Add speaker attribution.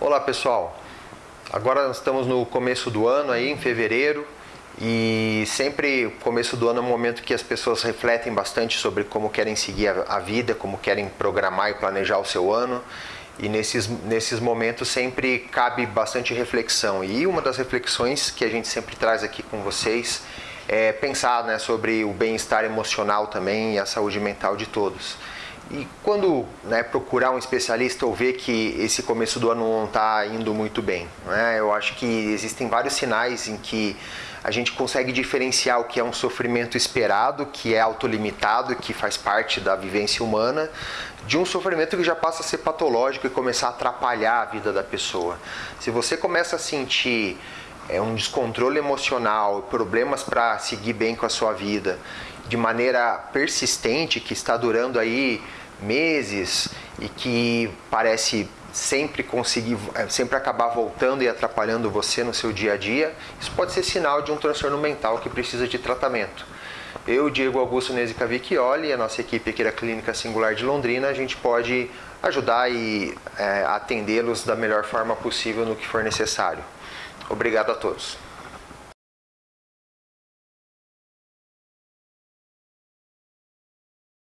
Speaker 1: Olá pessoal, agora nós estamos no começo do ano aí, em fevereiro, e sempre o começo do ano é um momento que as pessoas refletem bastante sobre como querem seguir a, vida, como querem programar e planejar o seu ano. E nesses, nesses momentos sempre cabe bastante reflexão. E uma das reflexões que a gente sempre traz aqui com vocês é pensar né, sobre o bem-estar emocional também e a saúde mental de todos. E quando né, procurar um especialista ou ver que esse começo do ano não está indo muito bem, né, eu acho que existem vários sinais em que a gente consegue diferenciar o que é um sofrimento esperado, que é autolimitado, que faz parte da vivência humana, de um sofrimento que já passa a ser patológico e começar a atrapalhar a vida da pessoa. Se você começa a sentir é, um descontrole emocional, problemas para seguir bem com a sua vida, de maneira persistente, que está durando aí meses e que parece sempre conseguir, é, sempre acabar voltando e atrapalhando você no seu dia a dia, isso pode ser sinal de um transtorno mental que precisa de tratamento. Eu, Diego Augusto Vecchioli e a nossa equipe aqui da Clínica Singular de Londrina, a gente pode ajudar e é, atendê-los da melhor forma possível no que for necessário. Obrigado a todos.